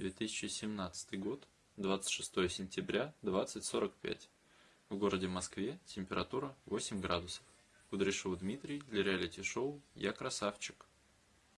2017 год, 26 сентября, 20.45. В городе Москве температура 8 градусов. Кудряшов Дмитрий для реалити-шоу «Я красавчик».